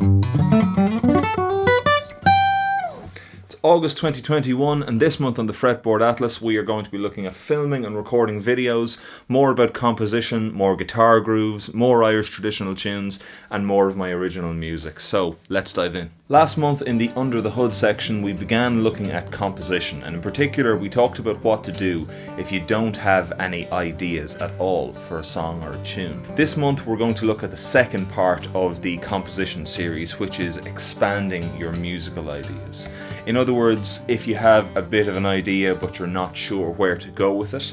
Música August 2021 and this month on the Fretboard Atlas we are going to be looking at filming and recording videos, more about composition, more guitar grooves, more Irish traditional tunes and more of my original music. So let's dive in. Last month in the Under the Hood section we began looking at composition and in particular we talked about what to do if you don't have any ideas at all for a song or a tune. This month we're going to look at the second part of the composition series which is expanding your musical ideas. In other words, if you have a bit of an idea but you're not sure where to go with it,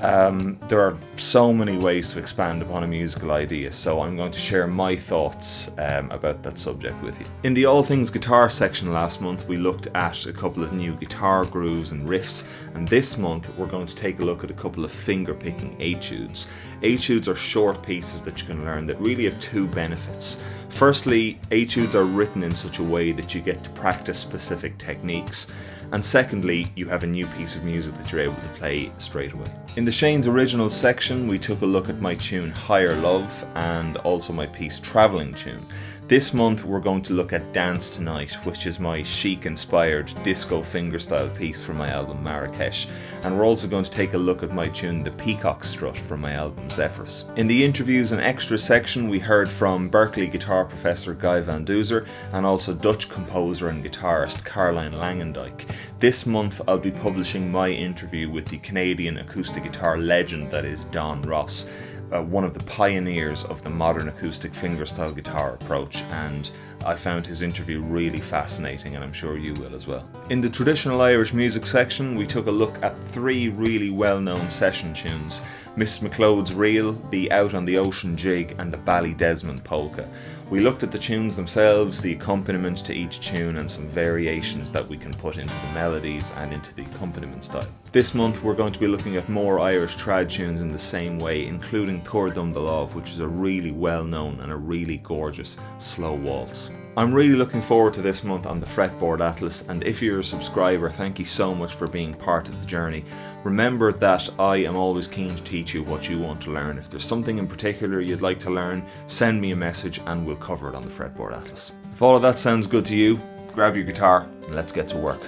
um, there are so many ways to expand upon a musical idea, so I'm going to share my thoughts um, about that subject with you. In the All Things Guitar section last month, we looked at a couple of new guitar grooves and riffs, and this month we're going to take a look at a couple of finger picking etudes. Etudes are short pieces that you can learn that really have two benefits. Firstly, etudes are written in such a way that you get to practice specific techniques and secondly, you have a new piece of music that you're able to play straight away. In the Shane's Originals section, we took a look at my tune Higher Love and also my piece Travelling Tune. This month we're going to look at Dance Tonight, which is my chic inspired disco fingerstyle piece from my album Marrakesh, and we're also going to take a look at my tune The Peacock Strut from my album Zephyrus. In the interviews and extra section we heard from Berklee guitar professor Guy Van Duser and also Dutch composer and guitarist Caroline Langendijk. This month I'll be publishing my interview with the Canadian acoustic guitar legend that is Don Ross uh, one of the pioneers of the modern acoustic fingerstyle guitar approach and I found his interview really fascinating and I'm sure you will as well. In the traditional Irish music section we took a look at three really well known session tunes Miss McLeod's Reel, the Out on the Ocean Jig and the Ballydesmond Polka. We looked at the tunes themselves, the accompaniment to each tune and some variations that we can put into the melodies and into the accompaniment style. This month we're going to be looking at more Irish trad tunes in the same way, including Tabhair Dom Do Lámh, which is a really well known and a really gorgeous slow waltz. I'm really looking forward to this month on the Fretboard Atlas and if you're a subscriber thank you so much for being part of the journey. Remember that I am always keen to teach you what you want to learn. If there's something in particular you'd like to learn, send me a message and we'll cover it on the Fretboard Atlas. If all of that sounds good to you, grab your guitar and let's get to work.